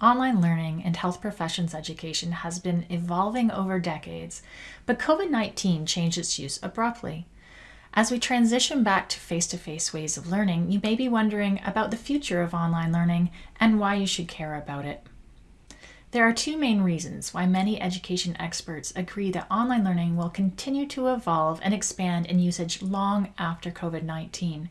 online learning and health professions education has been evolving over decades, but COVID 19 changed its use abruptly. As we transition back to face to face ways of learning, you may be wondering about the future of online learning and why you should care about it. There are two main reasons why many education experts agree that online learning will continue to evolve and expand in usage long after COVID 19.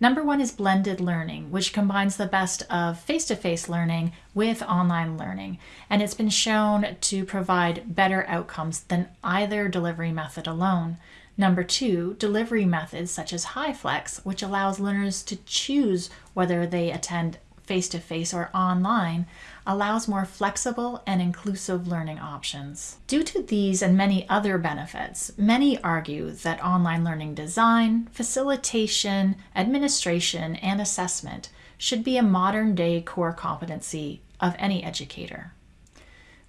Number one is blended learning, which combines the best of face to face learning with online learning, and it's been shown to provide better outcomes than either delivery method alone. Number two, delivery methods such as HyFlex, which allows learners to choose whether they attend face to face or online, allows more flexible and inclusive learning options. Due to these and many other benefits, many argue that online learning design, facilitation, administration, and assessment should be a modern day core competency of any educator.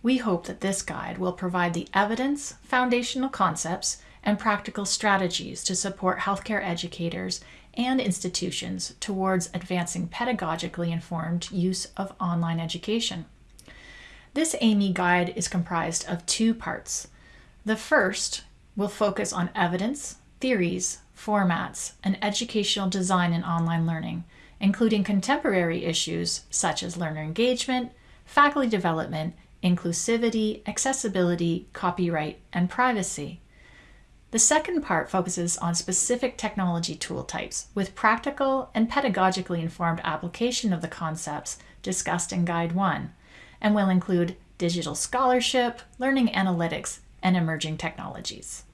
We hope that this guide will provide the evidence, foundational concepts, and practical strategies to support healthcare educators and institutions towards advancing pedagogically informed use of online education. This AMEE guide is comprised of two parts. The first will focus on evidence, theories, formats, and educational design in online learning, including contemporary issues such as learner engagement, faculty development, inclusivity, accessibility, copyright, and privacy. The second part focuses on specific technology tool types with practical and pedagogically informed application of the concepts discussed in Guide 1 and will include digital scholarship, learning analytics, and emerging technologies.